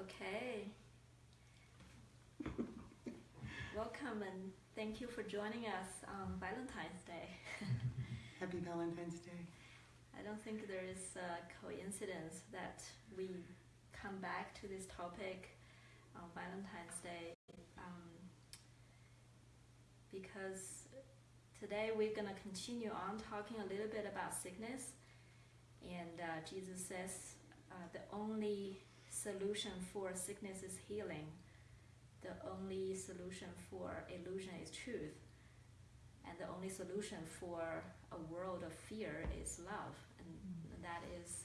Okay. Welcome and thank you for joining us on Valentine's Day. Happy Valentine's Day. I don't think there is a coincidence that we come back to this topic on Valentine's Day um, because today we're going to continue on talking a little bit about sickness. And uh, Jesus says uh, the only solution for sickness is healing. The only solution for illusion is truth. And the only solution for a world of fear is love. And Mm-hmm. that is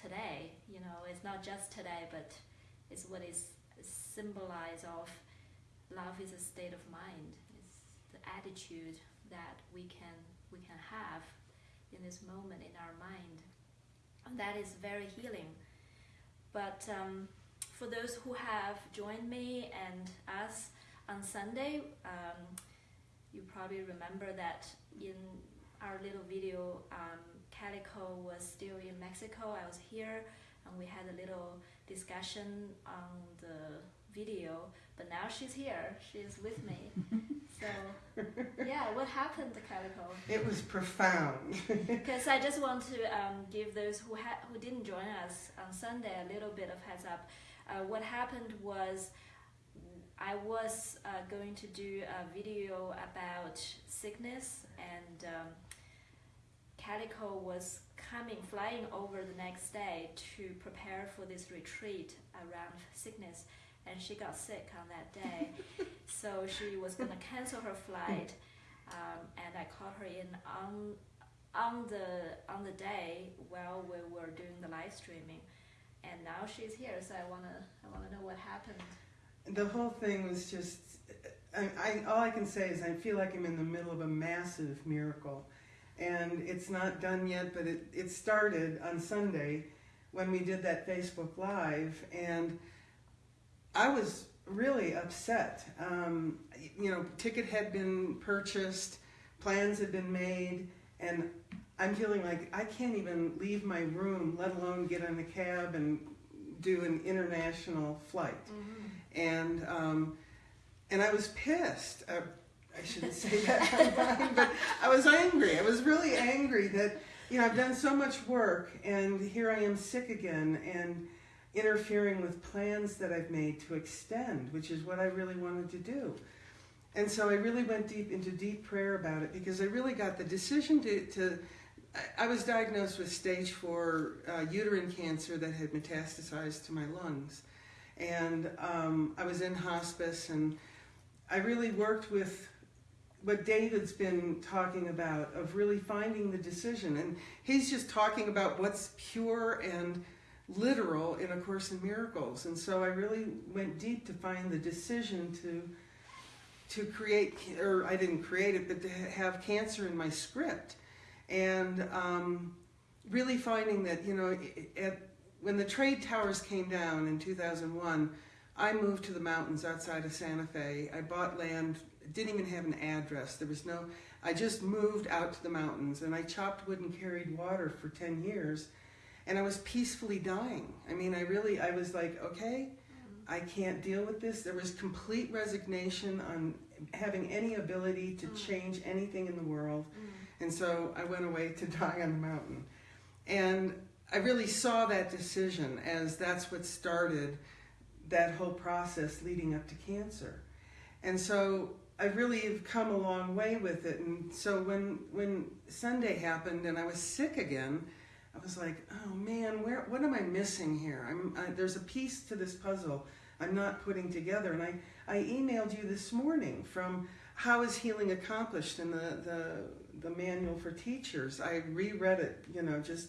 today, you know, it's not just today, but it's what is symbolized of love is a state of mind. It's the attitude that we can we can have in this moment in our mind. And that is very healing. But um, for those who have joined me and us on Sunday, um, you probably remember that in our little video, um, Calico was still in Mexico. I was here, and we had a little discussion on the video. But now she's here. She's with me. so, yeah, what happened to Calico? It was profound. Because I just want to um, give those who ha- who didn't join us on Sunday a little bit of heads up. Uh, what happened was I was uh, going to do a video about sickness, and um, Calico was coming, flying over the next day to prepare for this retreat around sickness, and she got sick on that day. so she was going to cancel her flight, um, and I called her in on on the on the day while we were doing the live streaming, and now she's here. So I wanna I wanna know what happened. the whole thing was just. I, I, all I can say is I feel like I'm in the middle of a massive miracle. And it's not done yet, but it, it started on Sunday when we did that Facebook Live. And I was really upset. Um, you know, ticket had been purchased, plans had been made, and I'm feeling like I can't even leave my room, let alone get in a cab and do an international flight. And um, and I was pissed. Uh, I shouldn't say that but I was angry. I was really angry that you know I've done so much work, and here I am sick again, and interfering with plans that I've made to extend, which is what I really wanted to do. And so I really went deep into deep prayer about it because I really got the decision to. to I- was diagnosed with stage four uh, uterine cancer that had metastasized to my lungs, and um, I was in hospice, and I really worked with what David's been talking about of really finding the decision, and he's just talking about what's pure and literal in A Course in Miracles, and so I really went deep to find the decision to to create, or I didn't create it, but to have cancer in my script, and um, really finding that you know, at, when the trade towers came down in 2001, I moved to the mountains outside of Santa Fe. I bought land, didn't even have an address. There was no. I just moved out to the mountains, and I chopped wood and carried water for 10 years, and I was peacefully dying. I mean, I really, I was like, okay. I can't deal with this. There was complete resignation on having any ability to Mm. change anything in the world. Mm. And so I went away to die on the mountain. And I really saw that decision as that's what started that whole process leading up to cancer. And so I really have come a long way with it. And so when when Sunday happened and I was sick again, I was like, oh man, where what am I missing here? I'm I, there's a piece to this puzzle I'm not putting together. And I I emailed you this morning from how is healing accomplished in the the the manual for teachers. I reread it, you know, just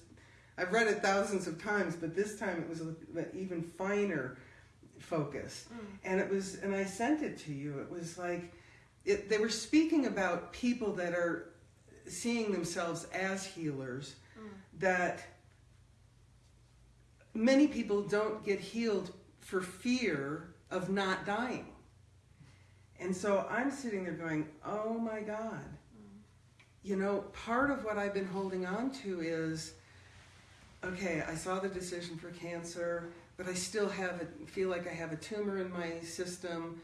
I've read it thousands of times, but this time it was an even finer focus. Mm. And it was, and I sent it to you. It was like, it, they were speaking about people that are seeing themselves as healers. Mm. That many people don't get healed for fear of not dying. And so I'm sitting there going, oh my God. Mm. You know, part of what I've been holding on to is okay, I saw the decision for cancer, but I still have a, feel like I have a tumor in my system.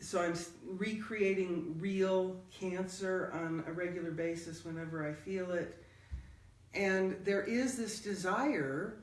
So I'm recreating real cancer on a regular basis whenever I feel it. And there is this desire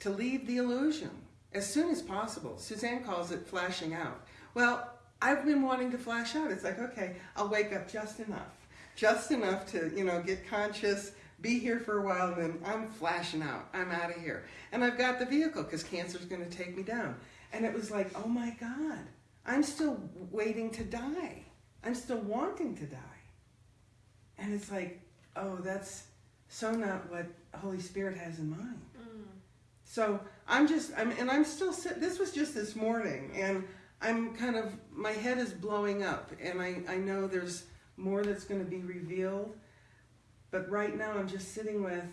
to leave the illusion as soon as possible. Suzanne calls it flashing out. Well, I've been wanting to flash out. It's like, okay, I'll wake up just enough, just enough to, you know, get conscious, be here for a while, and then I'm flashing out. I'm out of here. And I've got the vehicle because cancer's going to take me down. And it was like, oh my God, I'm still waiting to die. I'm still wanting to die. And it's like, oh, that's so not what Holy Spirit has in mind. Mm. So I'm just, I'm, and I'm still sit. This was just this morning, and I'm kind of, my head is blowing up, and I, I know there's more that's going to be revealed. But right now, I'm just sitting with,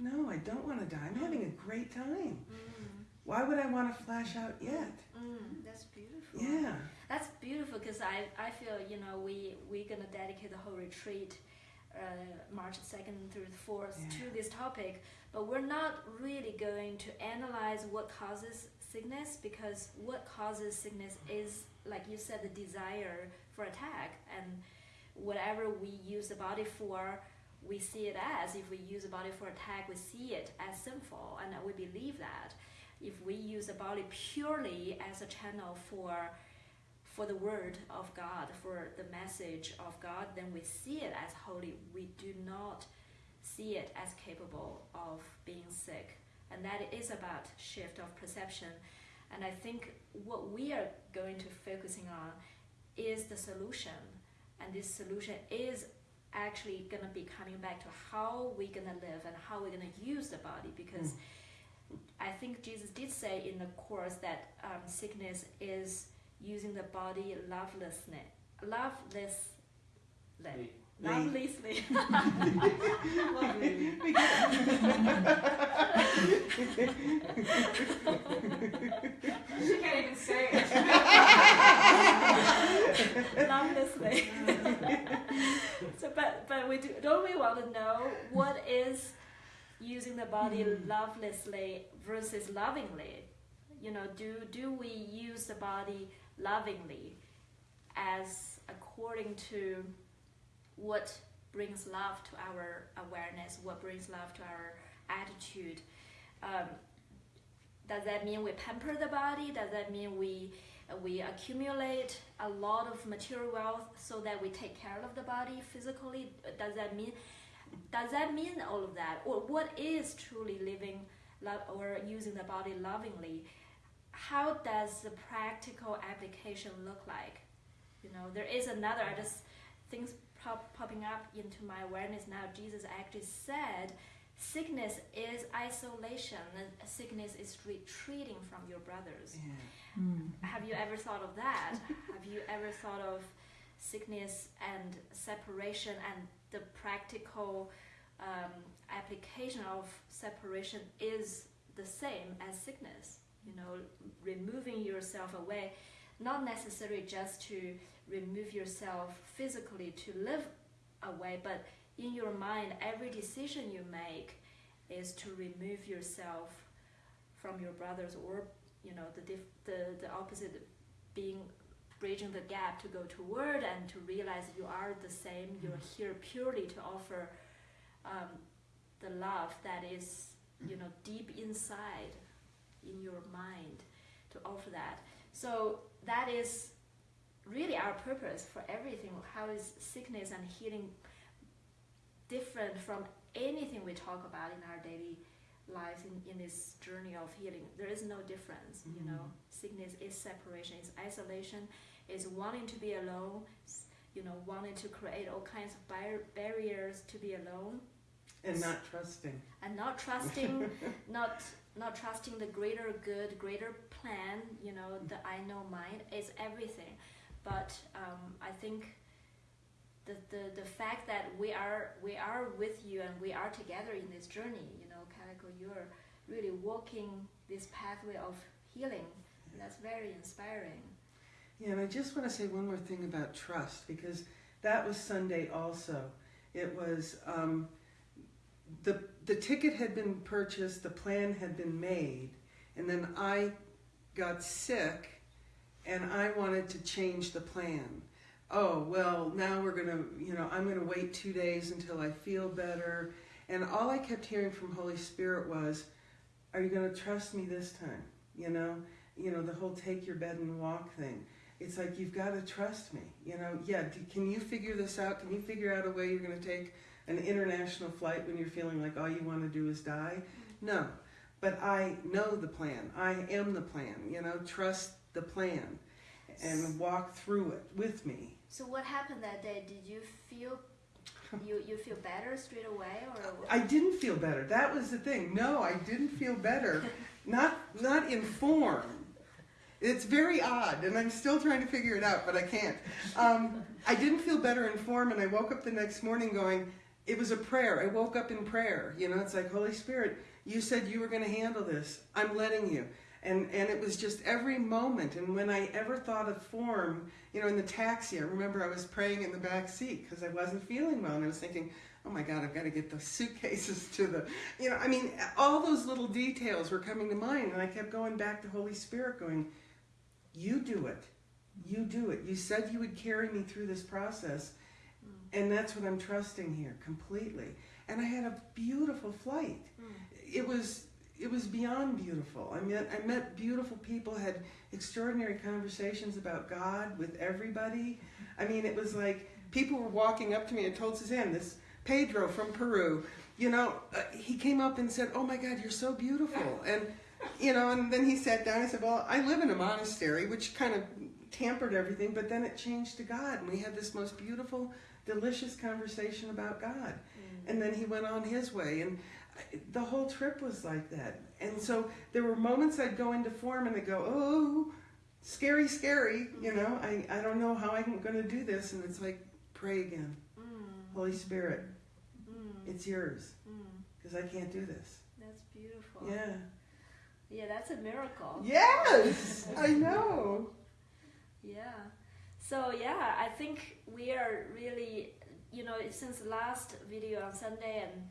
no, I don't want to die. I'm having a great time. Mm. Why would I want to flash out yet? Mm. That's beautiful. Yeah. That's beautiful because I, I feel you know we we're gonna dedicate the whole retreat, Uh, March second through the fourth Yeah. to this topic, but we're not really going to analyze what causes sickness because what causes sickness is like you said the desire for attack and whatever we use the body for we see it as if we use the body for attack we see it as sinful and we believe that if we use the body purely as a channel for for the word of God, for the message of God, then we see it as holy. We do not see it as capable of being sick. And that is about shift of perception. And I think what we are going to focusing on is the solution. And this solution is actually going to be coming back to how we're going to live and how we're going to use the body because I think Jesus did say in the course that um, sickness is using the body lovelessly, loveless, lovelessly. She can't even say it. lovelessly. so, but but we do don't we want to know what is using the body hmm. lovelessly versus lovingly? You know, do do we use the body lovingly as according to what brings love to our awareness, what brings love to our attitude? Um, does that mean we pamper the body? Does that mean we we accumulate a lot of material wealth so that we take care of the body physically? Does that mean does that mean all of that, or what is truly living love or using the body lovingly? How does the practical application look like? You know, there is another. I just things pop, popping up into my awareness now. Jesus actually said sickness is isolation and sickness is retreating from your brothers Yeah. have you ever thought of that have you ever thought of sickness and separation and the practical um, application of separation is the same as sickness you know removing yourself away not necessarily just to remove yourself physically to live away but in your mind, every decision you make is to remove yourself from your brothers, or you know, the dif- the the opposite, being bridging the gap to go toward and to realize you are the same. You're here purely to offer um, the love that is, you know, deep inside in your mind to offer that. So that is really our purpose for everything. How is sickness and healing different from anything we talk about in our daily lives in, in this journey of healing. There is no difference, you mm-hmm. know. Sickness is separation, is isolation, is wanting to be alone, you know, wanting to create all kinds of bar- barriers to be alone And not trusting. and not trusting not not trusting the greater good greater plan you know the i know mind is everything. But um, i think the, the the fact that we are we are with you and we are together in this journey you know Kaliko, you're really walking this pathway of healing. And that's very inspiring. Yeah, and I just want to say one more thing about trust because that was Sunday also. It was um, the the ticket had been purchased, the plan had been made, and then I got sick and I wanted to change the plan. Oh, well, now we're going to, you know, I'm going to wait 2 days until I feel better. And all I kept hearing from Holy Spirit was, are you going to trust me this time? You know, you know the whole take your bed and walk thing. It's like you've got to trust me. You know, yeah, can you figure this out? Can you figure out a way you're going to take an international flight when you're feeling like all you want to do is die? No. But I know the plan. I am the plan. You know, trust the plan and walk through it with me. So what happened that day? Did you feel you you feel better straight away, or I didn't feel better. That was the thing. No, I didn't feel better. not not in form. It's very odd, and I'm still trying to figure it out, but I can't. Um, I didn't feel better in form, and I woke up the next morning going, it was a prayer. I woke up in prayer. You know, it's like, Holy Spirit, you said you were going to handle this. I'm letting you. And, and it was just every moment. And when I ever thought of form, you know, in the taxi, I remember I was praying in the back seat because I wasn't feeling well. And I was thinking, oh my God, I've got to get the suitcases to the, you know, I mean, all those little details were coming to mind. And I kept going back to Holy Spirit, going, you do it. You do it. You said you would carry me through this process. And that's what I'm trusting here completely. And I had a beautiful flight. It was it was beyond beautiful. I met I met beautiful people, had extraordinary conversations about God with everybody. I mean, it was like people were walking up to me and told Suzanne, this Pedro from Peru, you know, uh, he came up and said, "Oh my God, you're so beautiful." And you know, and then he sat down. I said, "Well, I live in a monastery," which kind of tampered everything. But then it changed to God, and we had this most beautiful, delicious conversation about God. And then he went on his way, and the whole trip was like that. And so there were moments I'd go into form and I'd go, "Oh, scary, scary," you know. I I don't know how I'm going to do this, and it's like, pray again, Mm, Holy Spirit, mm, it's yours, mm. because I can't do this. That's beautiful. Yeah. Yeah, that's a miracle. Yes, I know. Yeah. So yeah, I think we are really, you know, since last video on Sunday and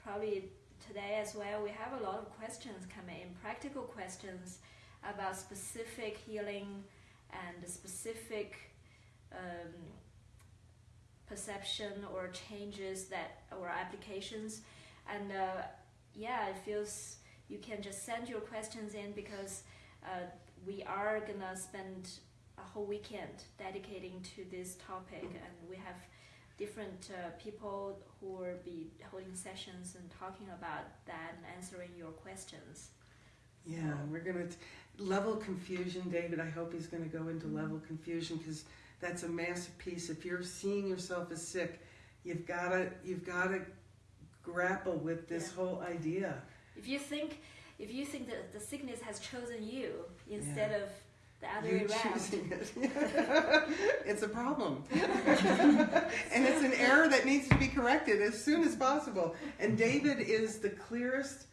probably today as well, we have a lot of questions coming in, practical questions about specific healing and specific um, perception or changes that or applications. And uh, yeah, it feels you can just send your questions in because uh, we are gonna spend a whole weekend dedicating to this topic and we have different uh, people who will be holding sessions and talking about that and answering your questions Yeah, we're gonna level confusion, David. I hope he's gonna go into level confusion because that's a massive piece. If you're seeing yourself as sick, you've gotta you've gotta grapple with this Yeah. whole idea. if you think if you think that the sickness has chosen you instead of the other you way around choosing it. it's a problem. and it's an error that needs to be corrected as soon as possible. And David is the clearest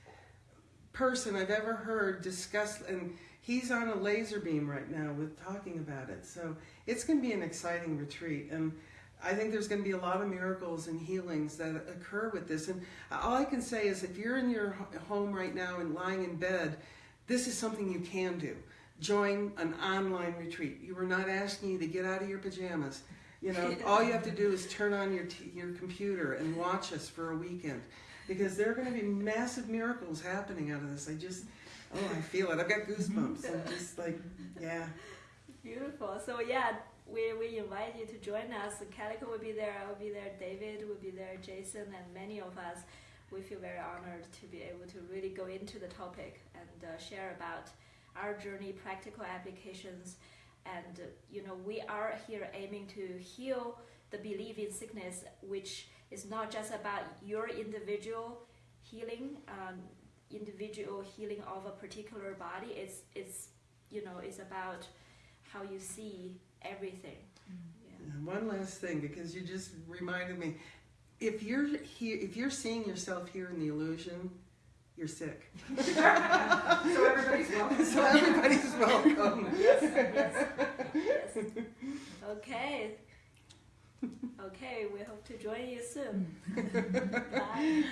person I've ever heard discuss and he's on a laser beam right now with talking about it. So it's going to be an exciting retreat and I think there's going to be a lot of miracles and healings that occur with this. And all I can say is if you're in your home right now and lying in bed, this is something you can do. Join an online retreat. You were not asking you to get out of your pajamas. You know, all you have to do is turn on your your computer and watch us for a weekend, because there are going to be massive miracles happening out of this. I just, oh, I feel it. I've got goosebumps. I'm just like, yeah, Beautiful. So yeah, we, we invite you to join us. Calico will be there. I will be there. David will be there. Jason and many of us. We feel very honored to be able to really go into the topic and uh, share about our journey, practical applications, and you know we are here aiming to heal the belief in sickness, which is not just about your individual healing, um, individual healing of a particular body. It's it's you know it's about how you see everything. Yeah. One last thing, because you just reminded me, if you're here, if you're seeing yourself here in the illusion, you're sick. So everybody's welcome. so everybody's welcome. yes, yes, yes. Okay. Okay, we hope to join you soon. Bye.